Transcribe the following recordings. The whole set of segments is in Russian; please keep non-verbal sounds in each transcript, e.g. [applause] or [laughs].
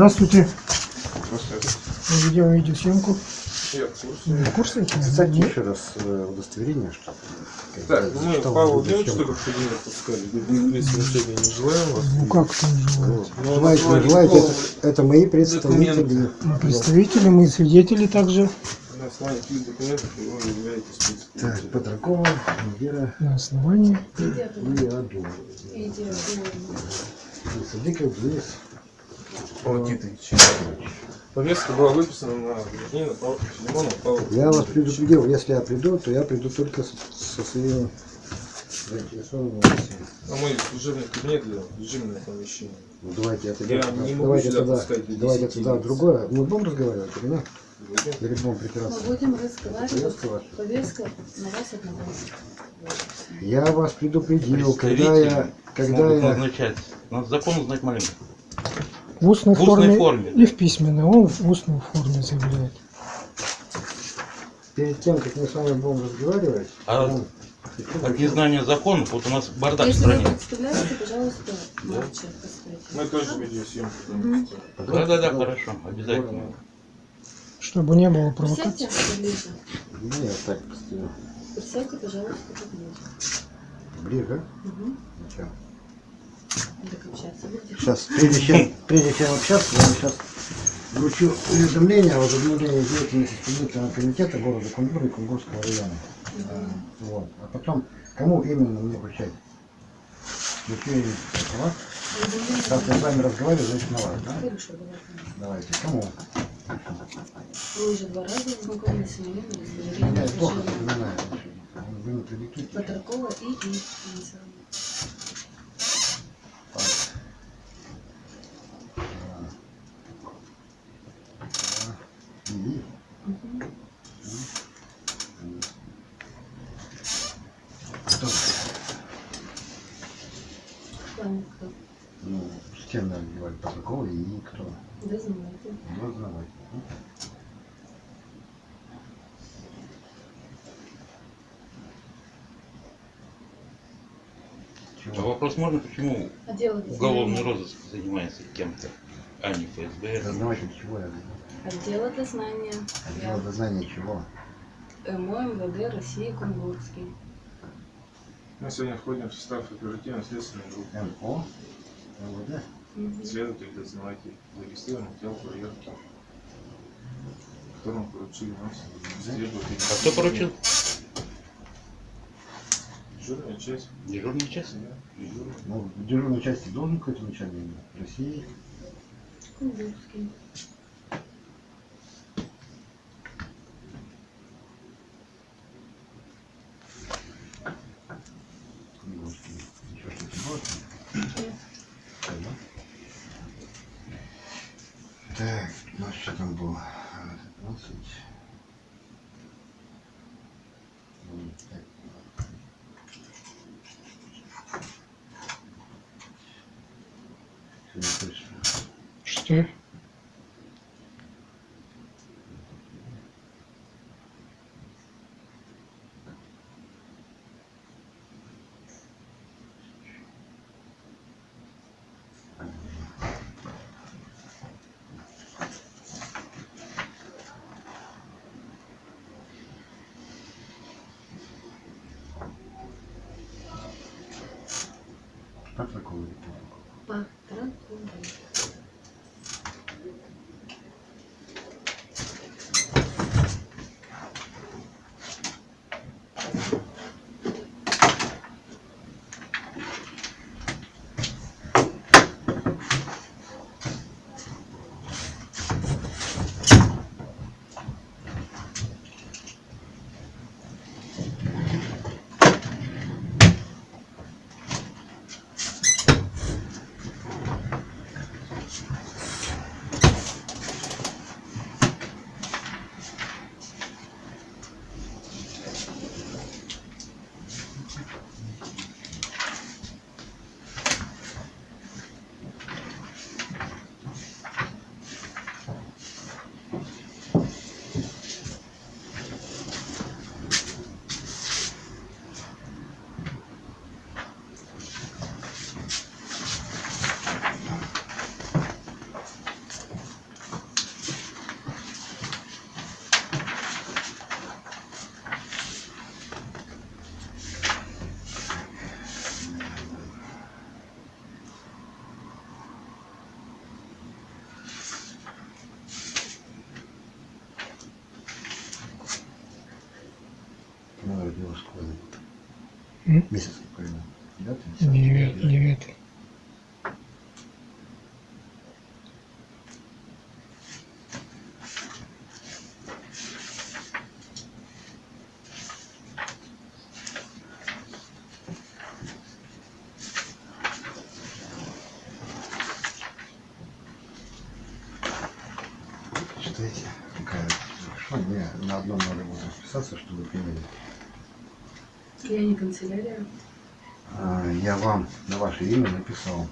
Здравствуйте. Здравствуйте. Мы ведем видеосъемку. Я в курсе. Вы в курсе? Кстати, Нет? еще раз э, удостоверение, что Так, ну мы Павел видео, девочку в кабинет пускали. Принципе, сегодня не желаем вас. Ну как там желаете? Ну, желаете, не желаете, это, это мои представители. документ. Мы представители, мы свидетели также На основании каких документов вы являетесь Так. Петракова, Вера на основании. Лиаду. Садиков Денис. Павел Титович. Повестка была выписана на Павла Филимонова Павла Я вас предупредил, если я приду, то я приду только со, со своим заинтересованным лицом. А мой служебный кабинет для режимного помещения. Ну, давайте я тогда, Я не могу давайте сюда тогда, давайте 10 тогда другое. Мы будем разговаривать или нет? Или будем Мы будем разговаривать. Повестка? Повестка на вас одного. Я вас предупредил, когда я, когда я, назначать. Надо закон узнать маленько. В устной, В устной форме, форме, и в письменной. Он в устной форме заявляет. перед тем, как мы с вами будем разговаривать, А ну, От незнания законов, вот у нас бардак в Если вы стране. представляете, пожалуйста, молча поставьте. Мы тоже видеосъемку там Мгм. устроим. Да, да, да, хорошо, обязательно. Чтобы не было провокаций. Присядьте поближе. Нет, так, постою. Присядьте, пожалуйста, поближе. ближе. Угу. Ничего. Сейчас, прежде чем, прежде чем общаться, я вам сейчас вручу уведомление о возобновлении деятельности исполнительного комитета города Кунгура и Кунгурского района. А, Вот. А потом, кому именно мне вручать? Вручу им вас. Сейчас я с вами разговариваю, значит на вас, да? Давайте. Кому? Вы уже два раза знакомились с моим Я плохо вспоминаю. Вы продиктуйте. Патракова и Кто? Там кто? Ну, с кем надо говорить? Патракова и кто? Ви знаєте. Дознавать. А вопрос можно, почему А уголовный розыск занимается кем-то, а не ФСБ? Дознаватель чего я? Отдела дознания. Отдел Я. дознания чего? МО МВД России Кунгурский. Мы сегодня входим в состав оперативно-следственной группы. МО? МВД? Следователь, дознаватель, зарегистрирован отдел проверки. Которому поручили нас исследовать. А кто поручил? Дежурная часть. Дежурный час? Да, дежурная. Ну, в дежурной части должен какой-то начальник? России. Да? Так, у нас что там было? А, 15. М, так. Сегодня точно. Что? М? Месяц какой? Девятый? десятый? Девятый. девятый. Читайте, какая что мне на одном надо будет расписаться, чтобы приняли. Я не канцелярия. А, Я вам на ваше имя написал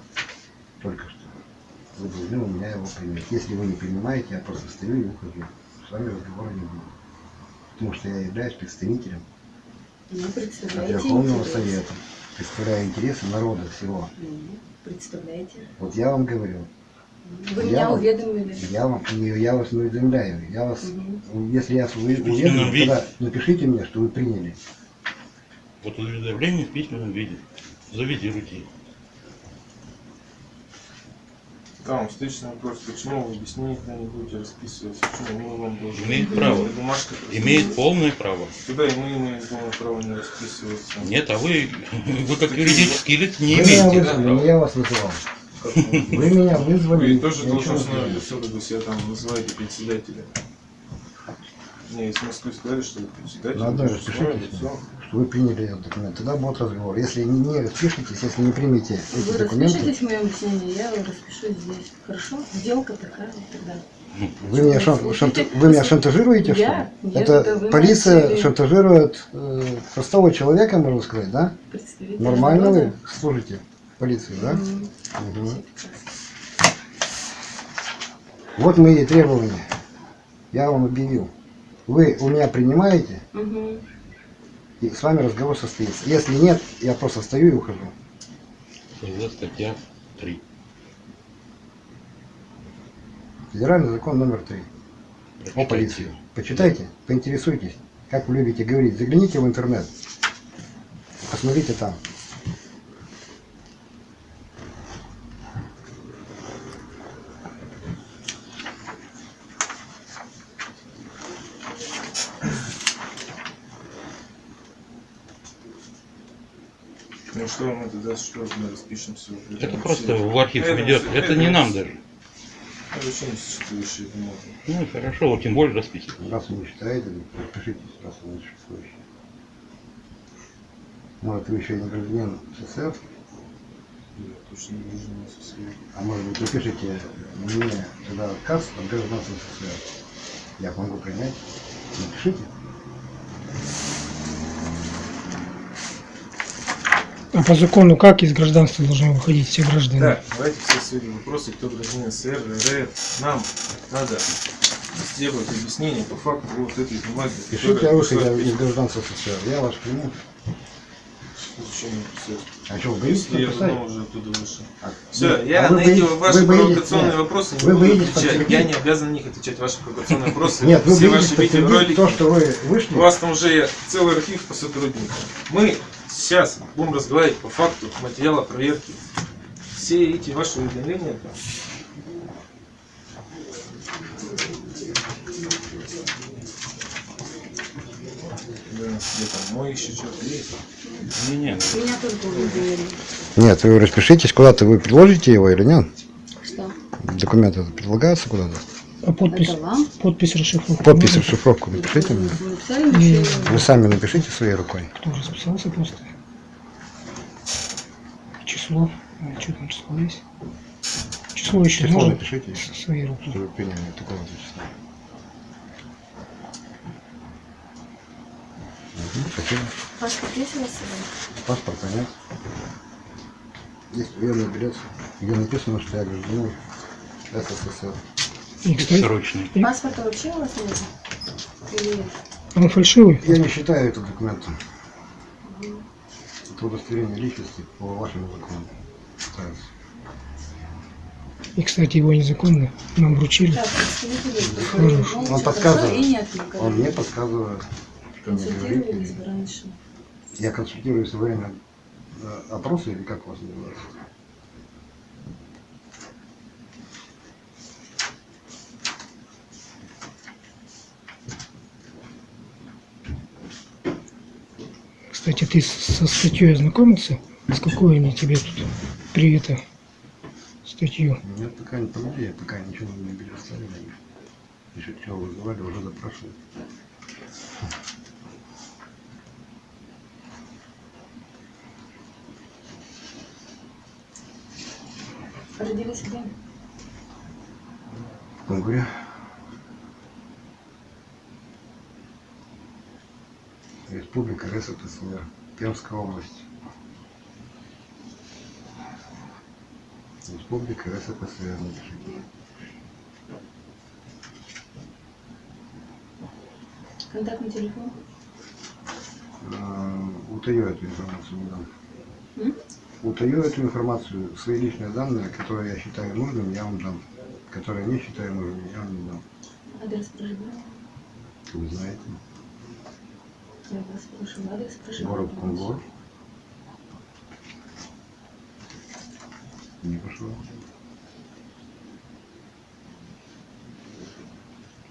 только что. Вы должны у меня его принять. Если вы не принимаете, я просто стою и ухожу. С вами разговора не будет. Потому что я являюсь представителем Ну, Верховного. Совета. Представляю интересы народа всего. Представляете. Вот я вам говорю, Вы Я меня вам- уведомили. я, вам, не, я вас не уведомляю. Я вас, Мгм. если я вас уведомлю, тогда напишите мне, что вы приняли. Вот уведомление в письменном виде. Завизируйте. Там встречный вопрос, почему вы объяснение не будете расписывать, почему мы вам должны. Имеет право. Бумажка Имеет полное право. Туда и мы имеем полное право не расписываться. Нет, а вы, вы как юридический лиц не вы меня имеете да, вызвали, права. я вас вызывал. Вы? Меня вызвали. Вы тоже должностное лицо, вы себя там называете председателем. Мне из Москвы сказали, что вы председатель. На одной должностное распишитесь, лицо. Вы приняли этот документ. Тогда будет разговор. Если не, не распишитесь, если не примете Вы эти документы, распишитесь в моем объяснении, я распишусь здесь. Хорошо? Сделка такая так далее. вы меня, шан- шанта- вы меня шантажируете, что ли? Я? Нет, Это это вы полиция начали. шантажирует э, простого человека, можно сказать, да? Представитель Нормально вы служите полиции, да? Мгм. Все прекрасно. Вот мои требования. Я вам объявил. Вы у меня принимаете, Мгм. И с вами разговор состоится. Если нет, я просто стою и ухожу. ФЗ статья 3. Федеральный закон номер три о полиции. Почитайте, поинтересуйтесь, как вы любите говорить. Загляните в интернет. Посмотрите там. Ну что мы распишемся? Это просто в архив Это ведет. все- Это не нам даже. А? Ну хорошо, вот тем более расписывать. Раз вы не читаете, подпишитесь, раз вы существующий. Может, вы еще и не гражданин СССР, Я точно не вижу на СССР. а может быть, напишите мне тогда отказ от гражданства СССР. Я могу принять. Напишите. А по закону как из гражданства должны выходить все граждане? Так, давайте все свои вопросы, кто гражданин СССР, РФ. Нам надо сделать объяснение по факту вот этой бумаги. Пишите, а вы хотя писать- из гражданства СССР. Я вас приму. Зачем? А что, вы боитесь я давно уже оттуда вышел. А, Все, вы- я а на эти боитесь- ваши вы боитесь- провокационные нет, вопросы не вы буду боитесь отвечать. Я подтвердить? не обязан на них отвечать ваши провокационные [laughs] вопросы. Нет, вы Все боитесь ваши видеоролики. то, что вы вышли. У вас там уже целый архив по сотрудникам. Мы сейчас будем разговаривать по факту материала проверки. Все эти ваши уведомления там, Да, где там мой еще что-то есть. Не, не, Меня только уведомили. Нет, вы распишитесь, куда-то вы предложите его или нет? Что? Документы предлагаются куда-то? А подпись, подпись расшифровка. Подпись, расшифровку напишите мне. Вы написали мне? Вы сами напишите своей рукой. Кто расписался просто? Число. А, что там число есть? Число еще Число можно? напишите, Со своей руки. что вы приняли такого числа. Мгм, Спасибо. Паспорт есть у вас с собой? Паспорта нет. Есть военный билет, где написано, что я гражданин СССР. Срочный. Паспорта вообще у вас нет? Или нет? он фальшивый. Я не считаю это документом. Удостоверение личности по вашему закону. И, кстати, его незаконно нам вручили. Он подсказывает. Он мне подсказывает, что мне говорить. Консультировались бы раньше. Я консультируюсь во время э, опроса или как у вас называется? Кстати, ты со статьей ознакомился? С какой они тебе тут при это статью? Нет, пока не помогли, пока ничего не предоставили. Еще чего вызывали, уже запрашивают. Родились где? В Кунгуре. Республика РСФСР. Пермская область. Республика РСФСР. Контактный телефон? Э, Утаю эту информацию. М? Утаю эту информацию, свои личные данные, которые я считаю нужным, я вам дам. Которые не считаю нужным, я вам не дам. Адрес проживания? Вы знаете. Я вас спрашиваю. Адрес проживания. Город Кунгур. Не пошло.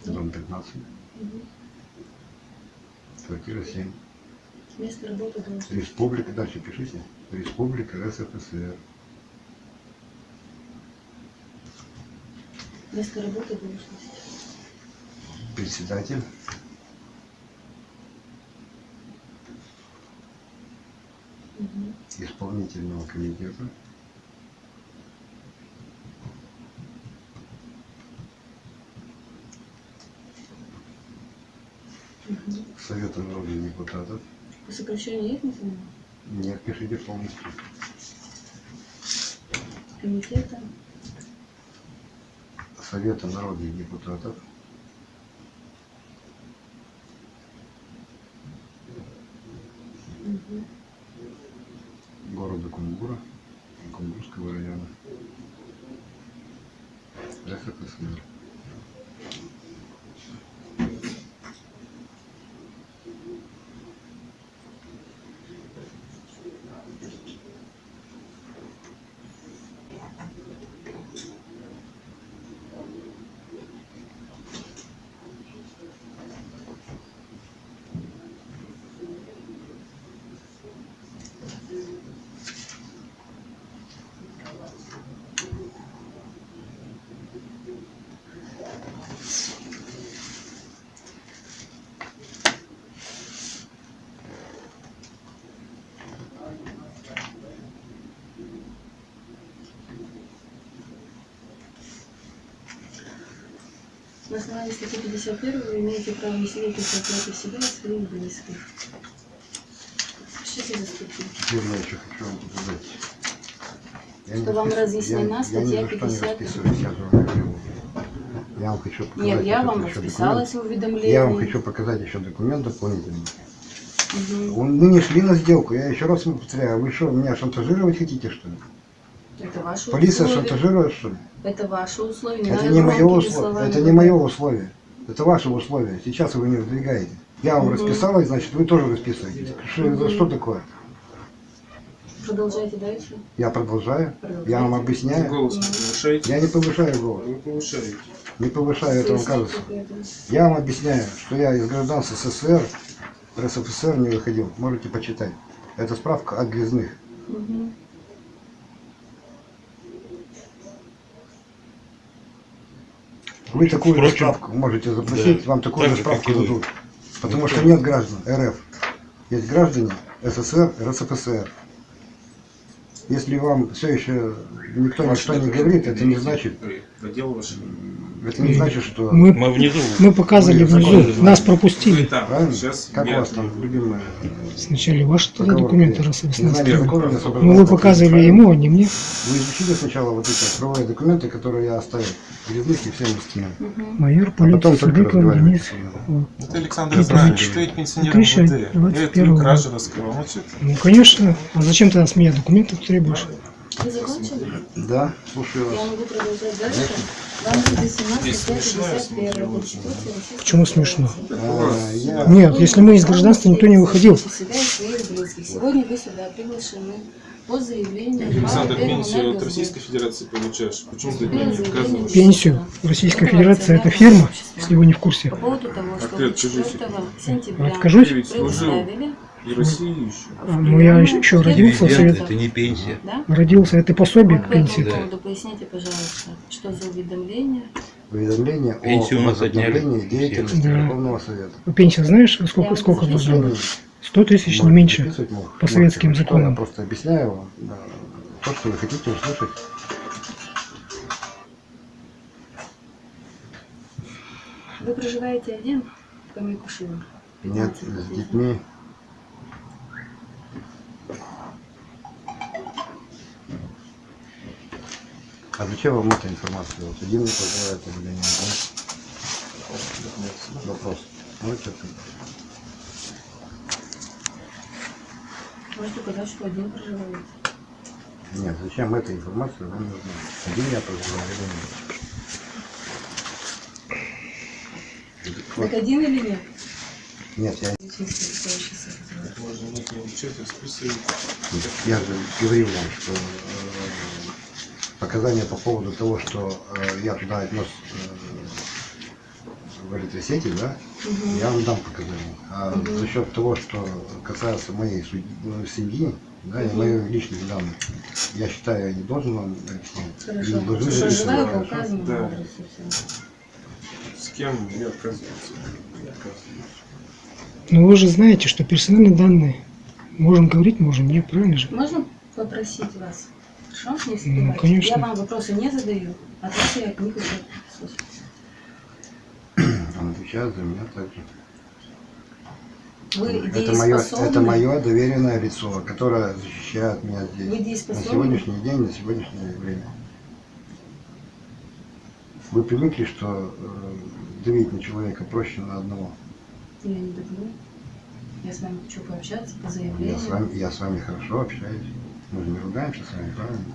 Дом 15. Мгм. Квартира 7. Место работы должности. Республика, дальше пишите. Республика РСФСР. Место работы должности. Председатель. Исполнительного комитета Мгм. Совета народных депутатов. По сокращению есть название? Нет, пишите полностью. Комитета. Совета народных депутатов. Мгм. Кунгура Кунгурского района. РСФСР. На основании статьи 51 вы имеете право не свидетельствовать против себя и своих близких. Пишите за статью. Теперь я еще хочу вам показать. Я Что вам разъяснена я, статья я ни за что не 50. расписываюсь, я же вам говорю. Я вам хочу показать. Нет, я вам расписалась в уведомлении. Я вам хочу показать еще документ дополнительный. Он- Мы не шли на сделку, я еще раз повторяю. Вы что, меня шантажировать хотите, что ли? Это ваше Полиция условие. шантажирует, что ли? Это ваше условие. Не Это не мое словами Это не мое условие. Это ваше условие. Сейчас вы не выдвигаете. Я вам Мгм. расписалась, значит, вы тоже расписываетесь. Что, это что такое? Продолжайте дальше. Я продолжаю. Продолжайте. Я вам объясняю. Голос не. Я не повышаю голос. Вы повышаете. Не повышаю, это вам Поясните, кажется. Я вам объясняю, что я из гражданства СССР, РСФСР не выходил. Можете почитать. Это справка от грязных. Мгм. Вы такую же Впрочем, справку можете запросить, да, вам такую так же справку дадут. Потому что нет граждан РФ. Есть граждане СССР, РСФСР. Если вам все еще никто ничто не говорит, это не значит, Ваш. это не значит, что... Мы, Мы внизу. мы показывали Вы внизу, законы нас пропустили. там. Правильно? Сейчас как у вас там, любимая? Сначала ваши тогда документы, раз вы с нас Ну вы показывали ему, а не мне. Вы изучили сначала вот эти правовые документы, которые я оставил, грязных и всем остальным. Мгм. Майор А полиции потом только Судыков разговаривайте Денис. Это Александр значит, что ведь пенсионер 2021 МВД. Я года. кражу что Ну конечно. А зачем ты с меня документы требуешь? Вы закончили? Да, слушаю Я вас. могу продолжать дальше. Вам будет 17 Здесь смешно, я 51 смотрю, Конституции очень. Российской Почему смешно? А, я- Нет, если мы из гражданства, никто не выходил. Сегодня вы сюда приглашены по заявлению Александр, пенсию от. Российской Федерации получаешь. Почему ты не отказываешь? Пенсию. Российская Федерация это фирма, если вы не в курсе. По поводу того, что ты вы откажись. 4 сентября Откажусь? Предоставили И России еще. А, Ну я еще, еще родился в Дивиденды, совет... это не пенсия. Да? Родился, это пособие к по этому пенсии. Да. поводу поясните, пожалуйста, что за уведомление? Уведомление Пенсию у о возобновлении деятельности Да. Верховного Совета. Пенсия знаешь, сколько, сколько не быть? 100 тысяч, не меньше. по советским можете, законам. Я просто объясняю вам да, то, что вы хотите услышать. Вы проживаете один в Камикушино? Нет, 15 с детьми. А зачем вам эта информация? Вот один проживает или нет? да? Вопрос. Можете ответить? Можете указать, что один проживаете. Нет, зачем эта информация вам нужна? Один я проживаю или нет? Так один или нет? Нет, я, не я же говорил вам, что показания по поводу того, что э, я туда отнес э, в электросети, да, Мгм. я вам дам показания. А Мгм. за счет того, что касается моей ну, семьи, да, и Мгм. моих личных данных, я считаю, я не должен вам объяснять. Хорошо. Не должны Проживаю записывать. по указанному Да. адресу. С кем не отказываться. Не отказываться. Но вы же знаете, что персональные данные можем говорить, можем, нет, правильно же? Можно попросить вас? Хорошо? Не Ну, конечно. Я вам вопросы не задаю, от вас я слушать. Он отвечает за меня также. Вы Это мое, это мое доверенное лицо, которое защищает меня здесь. На сегодняшний день, на сегодняшнее время. Вы привыкли, что э, давить на человека проще на одного. Я не люблю. Я с вами хочу пообщаться по Я заявлению. с вами, я с вами хорошо общаюсь. Мы же не ругаемся с вами, правильно?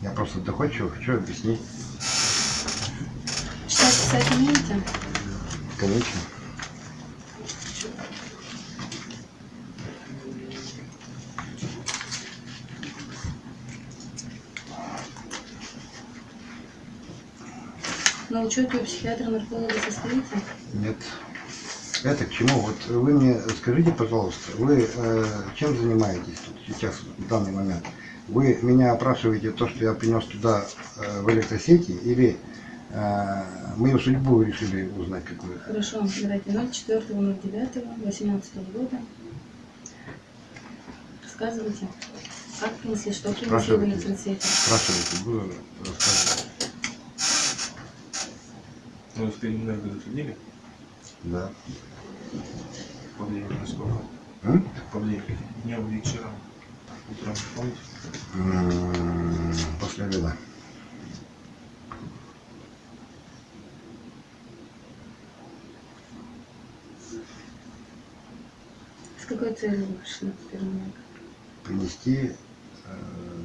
Я просто доходчиво хочу объяснить. Читать, писать умеете? Конечно. На учете у психиатра-нарколога состоите? Нет. Это к чему? Вот вы мне скажите, пожалуйста, вы э, чем занимаетесь тут сейчас, в данный момент? Вы меня опрашиваете то, что я принес туда э, в электросети, или э, мою судьбу вы решили узнать какую? Хорошо, давайте 04.09.18 года. Рассказывайте, как принесли, что принесли в электросети. Спрашивайте, буду рассказывать. Ну, в Переменерго заходили? Да. По времени сколько? М? По времени. Днем, вечером. Утром, помните? После обеда. С какой целью вы пришли в Переменерго? принести э,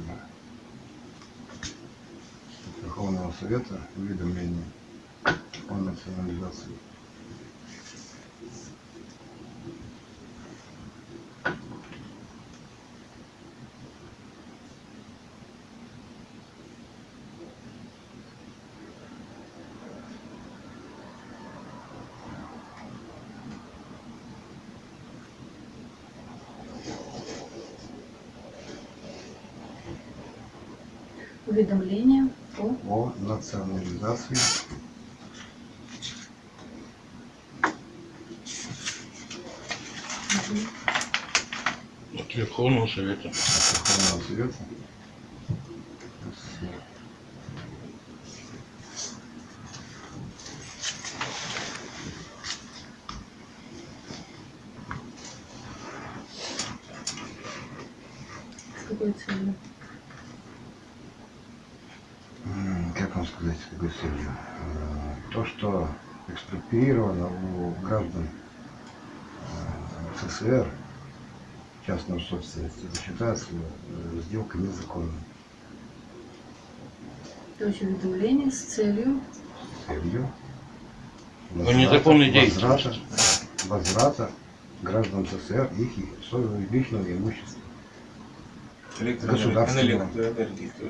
Верховного Совета уведомление о национализации. Уведомление о... О национализации От Верховного Совета. от Верховного Совета. С какой целью? М, Как вам сказать, с какой целью? То, что экспроприировано у граждан э, СССР частную собственность, это считается э, сделка незаконной. То есть уведомление с целью целью О незаконной возврата, возврата граждан СССР их своего личного имущества. Государственного.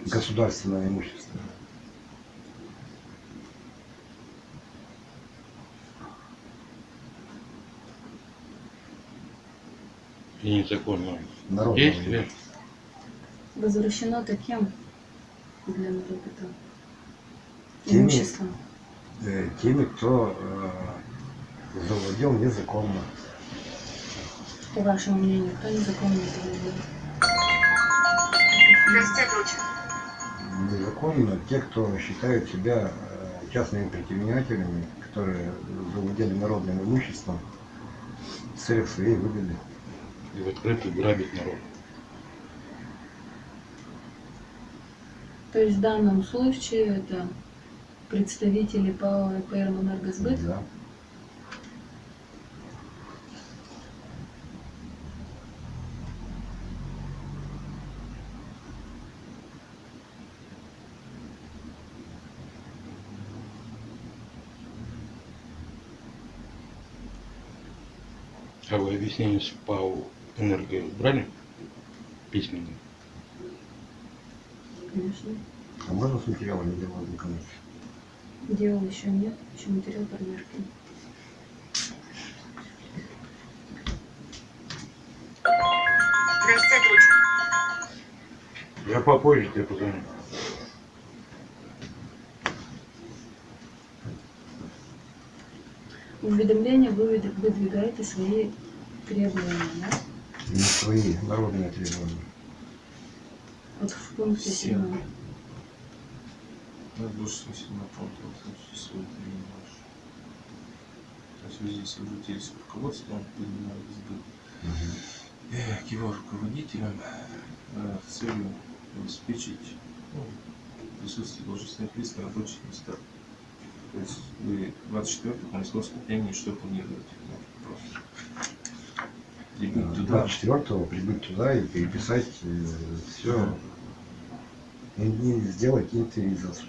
Государственного имущества. И незаконного народного действия. Возвращено-то кем для народа Теми- э, теми, кто э, завладел незаконно. По вашему мнению, кто незаконно это делает? Незаконно те, кто считают себя э, частными предпринимателями, которые завладели народным имуществом в целях своей выгоды. И в открытую грабит народ. То есть в данном случае это представители ПАО ЭПР «Энергосбыт»? Да. А вы объяснение с ПАУ «Энерго» брали? Письменно. Конечно. А можно с материалами дела ознакомиться? Дел еще нет, еще материал проверки. Я попозже тебе позвоню. В уведомление вы выд- выдвигаете свои требования, да? Не свои народные требования. Вот в пункте Все. 7. Ну, больше смысла на пункт, вот, свой не можешь. В связи с обратились к руководству, понимаю, сбыт. Э, к его руководителям э, с целью обеспечить ну, присутствие должностных лиц на рабочих местах. То есть вы 24 по московскому времени что планируете? Просто. Прибыть туда. 24 прибыть туда и переписать все, и сделать инвентаризацию.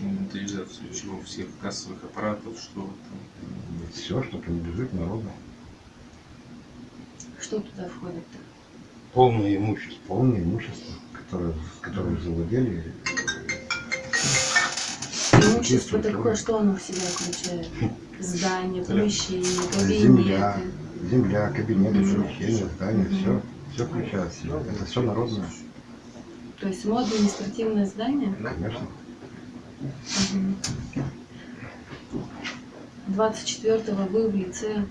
Инвентаризацию чего? Всех кассовых аппаратов, что там. Все, что принадлежит народу. Что туда входит-то? Полное имущество. Полное имущество, которое, которым завладели. Имущество такое, что оно в себя включает? [laughs] Здание, помещение, кабинеты. земля, кабинеты, Мгм. помещения, здания, все. Все включает в себя. Это все народное. То есть само административное здание? Конечно. Мгм. 24-го вы в лице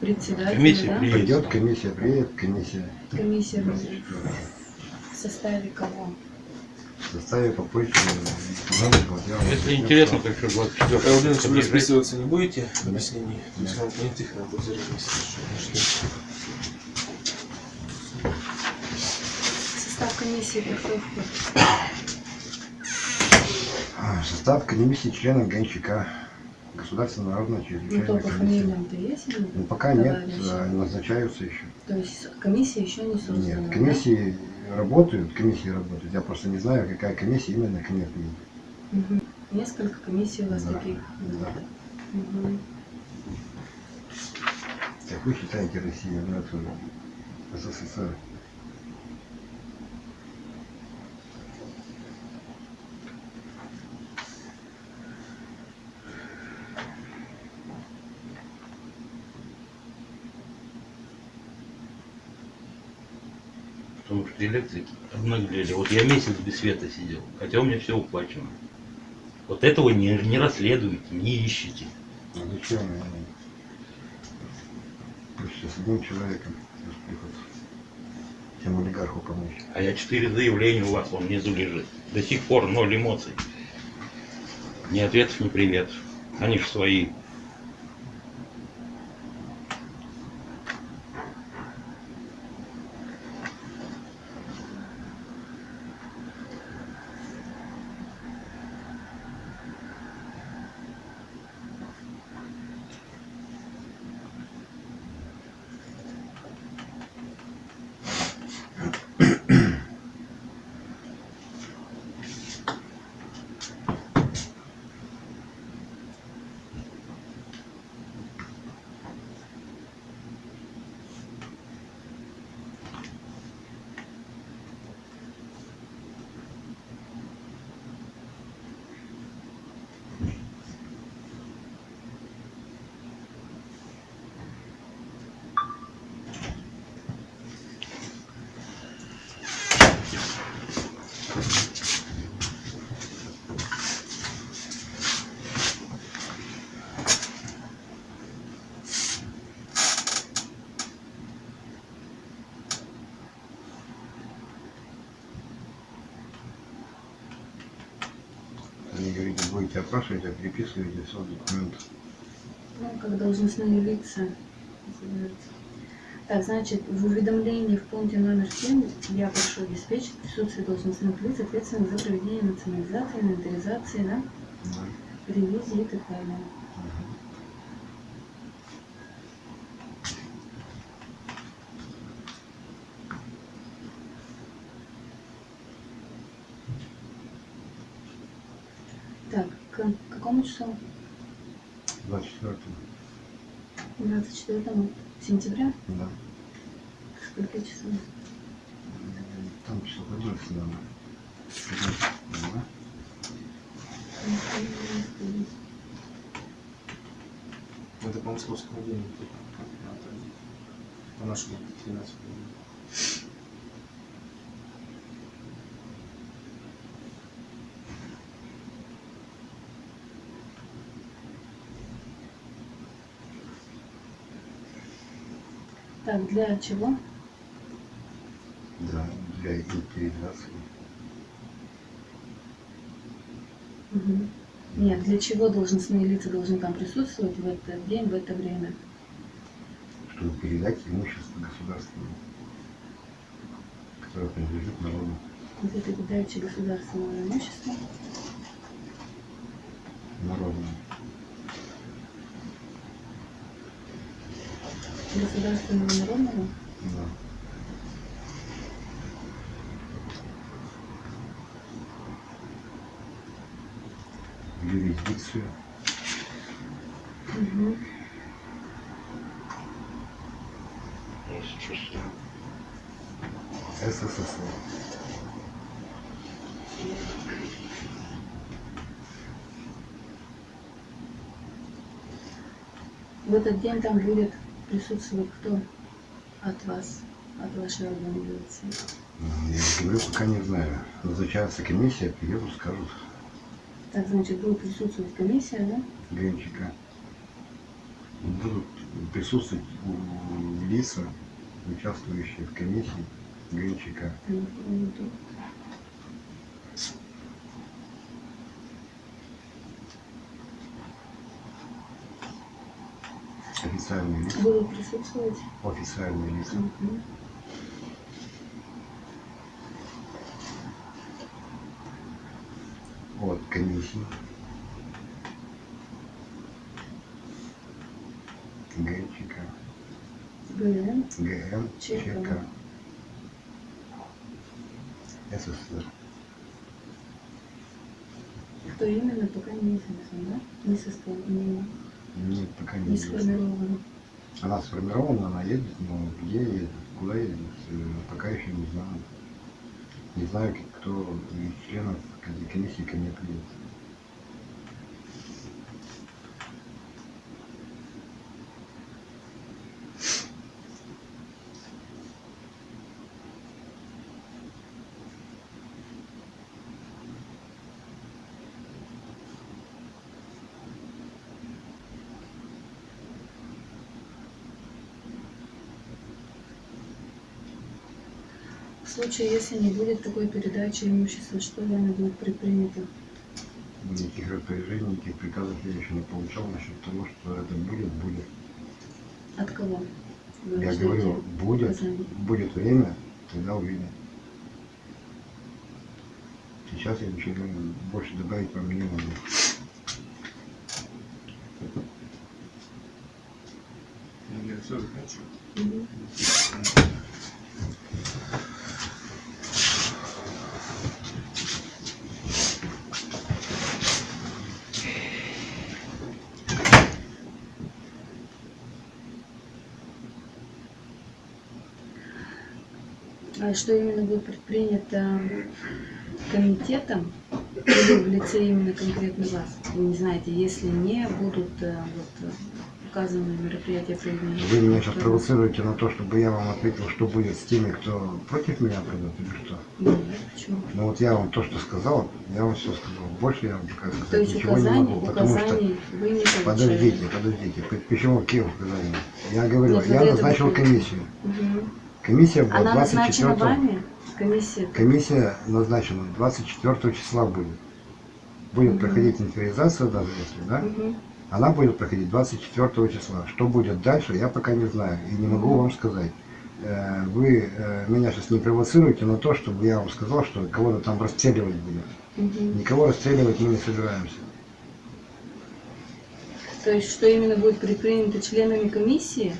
председателя, Комиссия да? приедет. Придет комиссия, приедет комиссия. Комиссия в составе кого? В составе попытки новых материалов. Если интересно, так что 24 Павел Владимирович, вы подъезжайте. расписываться не будете? Нет. То есть вам понятых на будет В состав комиссии это кто входит? А, Состав комиссии членов ГНЧК. Государственная народная Ну, чрезвычайная по комиссия. есть? Ну, пока нет, Товарищи. а, назначаются еще. То есть комиссия еще не создана? Нет, да? комиссии работают, комиссии работают. Я просто не знаю, какая комиссия именно к приедет. Мгм. Несколько комиссий у вас Да, таких? да. Мгм. Как вы считаете Россия, ну это СССР. Потому что электрики обнаглели. Вот я месяц без света сидел, хотя у меня все уплачено. Вот этого не, не расследуете, не ищете. А зачем? Пусть с одним человеком тем олигарху помочь. А я четыре заявления у вас вон внизу лежит. До сих пор ноль эмоций. Ни ответов, ни приветов. Они же свои. Опрашивать, а переписываете все документы. Ну, как должностные лица. Так, значит, в уведомлении в пункте номер 7 я прошу обеспечить присутствие должностных лиц, ответственных за проведение национализации, инвентаризации, да, Да. ревизии и так далее. Мгм. Так, числу? 24 24 сентября? да. Сколько часов? Там часов 11 надо. 15, да? Это по московскому времени. По нашему 13 времени. Так, для чего? Да, для инвентаризации. Мгм. Нет, для чего должностные лица должны там присутствовать в этот день, в это время? чтобы передать имущество государственному, которое принадлежит народу. Вы передаете государственное имущество. Народному. Государственного народного? Да. Юрисдикцию Угу. СССР. В этот день там будет присутствовать кто от вас, от вашей организации? Я говорю, пока не знаю. Назначается комиссия, приедут, скажут Так, значит, будет присутствовать комиссия, да? ГНЧК. Будут присутствовать лица, участвующие в комиссии ГНЧК. Официальные лица. Будут присутствовать. Официальные лица. Мгм. от комиссии ГЧК, ГН. ГМ, ЧК. СССР. Кто именно, пока неизвестно, да? Не составлено, Нет, пока не не известно. сформировано. Она сформирована, она едет, но где едет, куда едет, пока еще не знаю. Не знаю, кто из членов комиссии ко мне придет. В случае, если не будет такой передачи имущества, что вами будет предпринято? Никаких распоряжений, никаких приказов я еще не получал насчет того, что это будет, будет. От кого? Вы Я говорю, будет, указаний? будет время, тогда увидим. Сейчас я ничего больше добавить вам не могу. Я все закончил. Мгм. А что именно будет предпринято комитетом или в лице именно конкретно вас? Вы не знаете, если не будут э, вот, э, указанные мероприятия проведены. Вы меня сейчас провоцируете на то, чтобы я вам ответил, что будет с теми, кто против меня придет или что? Нет, почему? Ну вот я вам то, что сказал, я вам все сказал. Больше я вам пока То сказать есть ничего не указаний, могу, потому что... вы не получаете? Подождите, подождите. Почему какие указания? Я говорю, Нет, я назначил комиссию. Мгм. Комиссия была Она назначена 24 вами? Комиссия? Комиссия назначена 24 числа будет. будет проходить инвентаризация даже если, да, Мгм. она будет проходить 24 числа. Что будет дальше, я пока не знаю и не могу вам сказать. Э, Вы э, меня сейчас не провоцируете на то, чтобы я вам сказал, что кого-то там расстреливать будем. Мгм. Никого расстреливать мы не собираемся. То есть, что именно будет предпринято членами комиссии?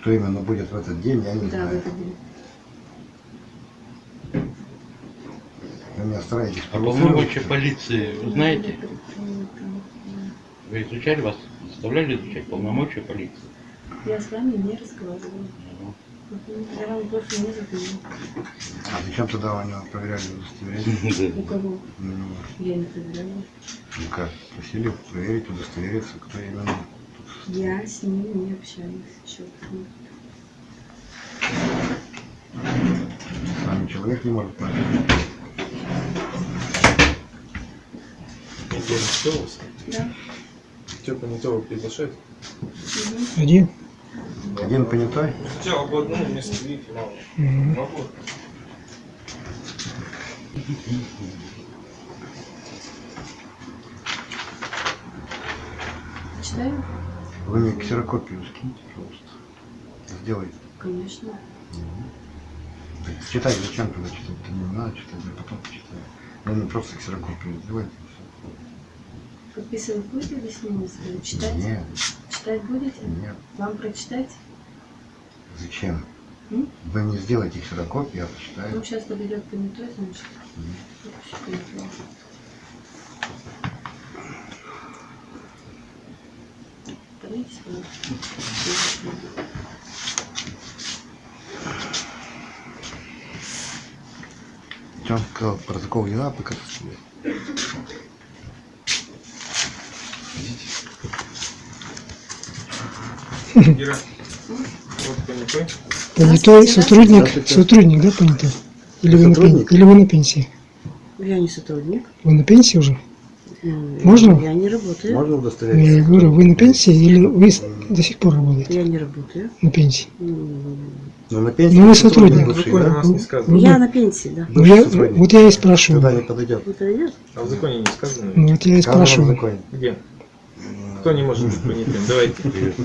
Что именно будет в этот день, я не Да, в знаю. этот день. Вы меня стараетесь А полномочия полиции вы знаете? Вы изучали вас? Заставляли изучать полномочия полиции? Я с вами не разговаривала. Я вам просто не задаю. А зачем тогда у него проверяли удостоверение? [laughs] У кого? Ну, Я не проверяла. ну как, просили проверить, удостовериться, кто именно. Я с ним не общаюсь. Еще. С вами человек не может понять. Неделю что у вас? Да. Кто понятого приглашает? Мгм. Один? Один понятой? Хотя бы одну вместо двух мало. Могу. Вы мне ксерокопию скиньте, пожалуйста. Сделайте. Конечно. Так Читать зачем тогда читать? -то Не надо читать, я потом почитаю. Вы мне просто ксерокопию сделайте. Подписывать будете объяснение свое? Читать? Нет, Читать будете? нет. Вам прочитать? Зачем? М? Вы мне сделайте ксерокопию, я почитаю. Ну, сейчас подойдет понятой, значит. Мгм. Что он сказал, протокол не надо показывать. Ира, вот понятой. Сотрудник, сотрудник, да, понятой? Или вы, на, или вы на пенсии? Я не сотрудник. Вы на пенсии уже? Можно? Я не работаю. Можно Я удостовериться? говорю, вы на пенсии или вы до сих пор работаете Я не работаю. на пенсии? М, Ну, на пенсии Ну, вы сотрудник бывший, да? нас не сказано. Вы- Я на пенсии, да. Ну, я, вот я и спрашиваю. Сюда не подойдет. Подойдет? А в законе не сказано? Ну, вот я и спрашиваю. Где? Кто не может быть понятым? Давайте.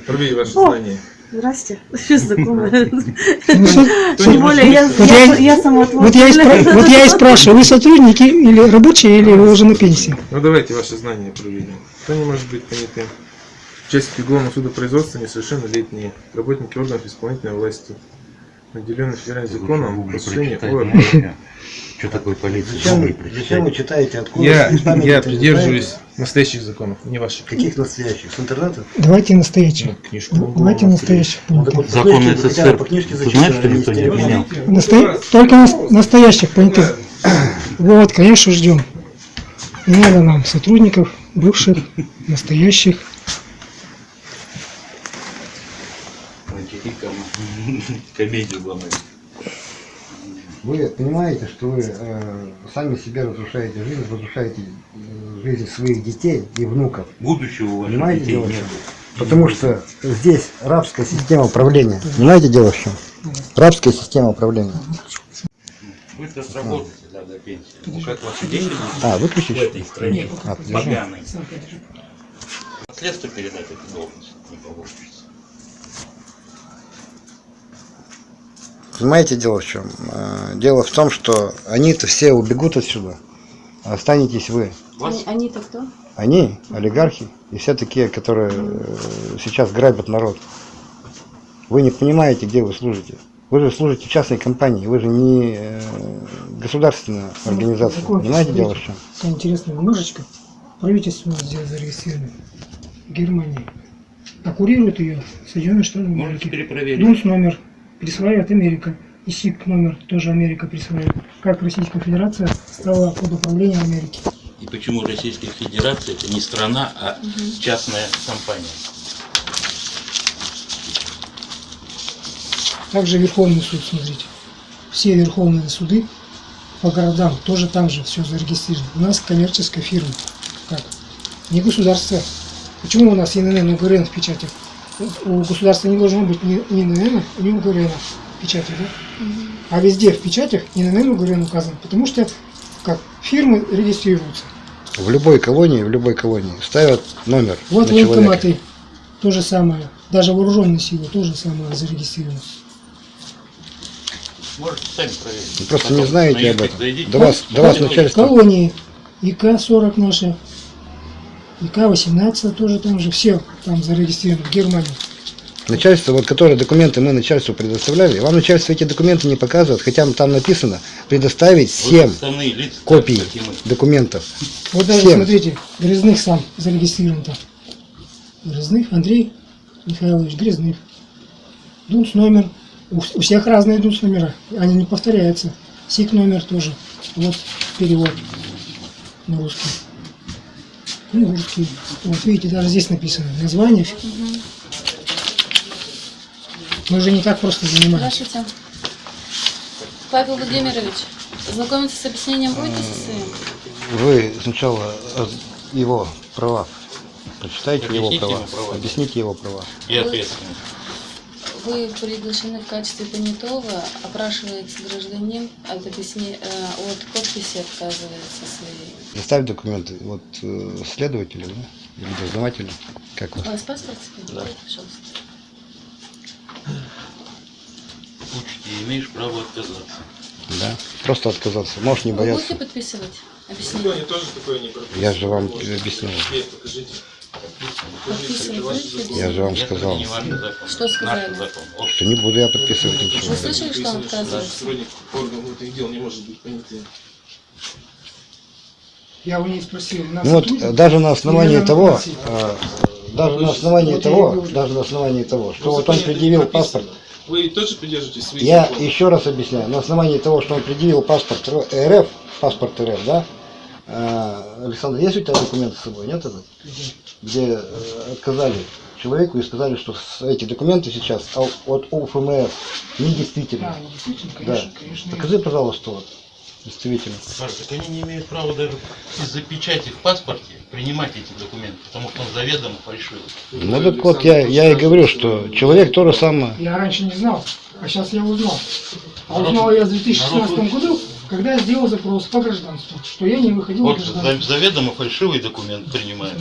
Пробей ваше знание. Здрасте. Кто [laughs] Тем более, я, Вот я- я, я сама Вот я, и спра- [laughs] вот я и спрашиваю, вы сотрудники или рабочие, или вы уже на пенсии? Ну давайте ваше знание проверим. Кто не может быть понятым? Участники уголовного суда производства несовершеннолетние, работники органов исполнительной власти, наделенные федеральным законом о Что такое полиция? Зачем, Гугл зачем вы читаете? Откуда? Я, Вы я придерживаюсь настоящих законов, не ваших. Каких настоящих? С интернета? Давайте настоящих. Ну, книжку. Давайте настоящих Ну, так понятых. вот, по Законы СССР. по книжке Ты знаешь, что никто не отменял? Насто- Только нас- настоящих понятых. Вот, конечно, ждем. Не надо нам сотрудников, бывших, настоящих. Комедию главное. Вы понимаете, что вы э, сами себе разрушаете жизнь, разрушаете э, жизнь своих детей и внуков. Будущего у ваших Понимаете, детей нет. Потому что здесь рабская система управления. Понимаете, дело в чем? Рабская система управления. Вы то сработаете, да, до пенсии. Ну, как ваши деньги будут А, выключишь? в этой стране А, поганой. Наследство передать эту должность не получится. Понимаете, дело в чем? Э, Дело в том, что они-то все убегут отсюда. а Останетесь вы. Они- Они-то кто? Они, олигархи, и все такие, которые э, сейчас грабят народ. Вы не понимаете, где вы служите. Вы же служите частной компании, вы же не э, государственная организация. Закончите, Понимаете, дело в чем? Интересная бумажечка. Правительство здесь зарегистрировано. В Германии. А курирует ее Соединенные Штаты можете Америки. перепроверить. ДУНС номер присваивает Америка. И СИК номер тоже Америка присваивает. Как Российская Федерация стала под управлением Америки. И почему Российская Федерация это не страна, а частная компания? Также Верховный суд, смотрите. Все верховные суды по городам тоже там же все зарегистрировано. У нас коммерческая фирма. Как? Не государство. Почему у нас ИНН и УГРН в печати? У государства не должно быть ни ни ни УГРН в печати, да? А везде в печатях ИНН УГРН указан. Потому что как фирмы регистрируются. В любой колонии, в любой колонии ставят номер Вот на человека. военкоматы, то же самое. Даже вооруженные силы то же самое зарегистрированы. Можете сами проверить. Вы просто Потом не знаете на об этом. зайдите. До вас, до вас начальство. Колонии, ИК-40 наши, ИК-18 тоже там же, все там зарегистрированы в Германии. Начальство, вот которые документы мы начальству предоставляли, вам начальство эти документы не показывает, хотя там написано предоставить Вот 7 Основные лица, копий и документов. Вот даже, Всем. смотрите, Грязных сам зарегистрирован там. Грязных, Андрей Михайлович Грязных. Дунс номер. У, у всех разные дунс номера. Они не повторяются. СИК номер тоже. Вот перевод на русский. Кунгурский. Вот видите, даже здесь написано название. Мы же не так просто занимаемся. Здравствуйте. Павел Владимирович, знакомиться с объяснением будете со своим? Вы сначала э, его права прочитайте его права, права. объясните его права. И ответственность. Вы приглашены в качестве понятого, опрашивается гражданин, от, объясне- э, от подписи отказывается своей. Представь документы, вот э, следователи, да? Или дознаватели, как У вас? вас паспорт? Да. Пожалуйста. Учти, имеешь право отказаться. Да. Просто отказаться. Можешь не Вы будете бояться. подписывать Ну, объяснение? они тоже такое не. Я же вам объяснил. Покажите. Подписывать будете? Я же вам сказал. Что сказали? Что не буду я подписывать ничего. Вы слышали, что он отказывается? Сотрудник органов внутренних дел не может быть понятым. Я у них спросил. нас Ну вот даже на основании того, э, даже на основании того, даже на основании того, что вот он предъявил прописано. паспорт, Вы тоже придерживаетесь своих я законов? еще раз объясняю, на основании того, что он предъявил паспорт РФ, паспорт РФ, да, э, Александр, есть у тебя документы с собой, нет этот? Где э, отказали человеку и сказали, что эти документы сейчас а- от УФМС недействительны. А, ну, действительно, Да. конечно, конечно. Покажи, пожалуйста, вот, действительно. Паш, так они не имеют права даже из-за печати в паспорте принимать эти документы, потому что он заведомо фальшивый. Ну так вот, я, я и говорю, что человек то же самое. Я раньше не знал, а сейчас я узнал. А узнал я в 2016 году, когда я сделал запрос по гражданству, что я не выходил Вот заведомо фальшивый документ принимает.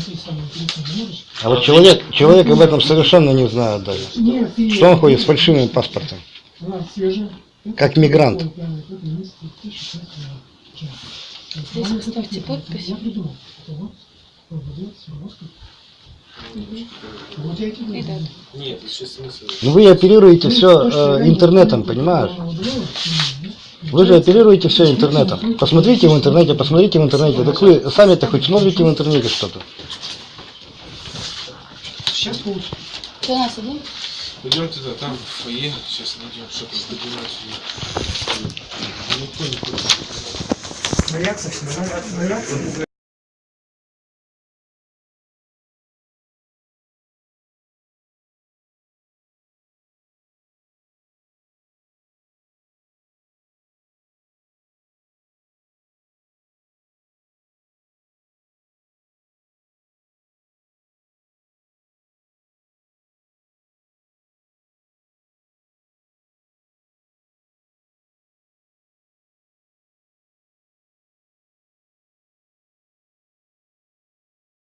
А вот человек, человек об этом совершенно не знает даже. Нет, Что он ходит с фальшивым паспортом? Да, свежий. Как мигрант. Здесь поставьте подпись. Нет. Ну вы оперируете все интернетом, понимаешь? Вы же оперируете все интернетом. Посмотрите в интернете, посмотрите в интернете. Так вы сами-то хоть смотрите в интернете что-то. Сейчас получится. Кто у нас один? Пойдемте туда, там в фойе, сейчас найдем что-то с документами. Никто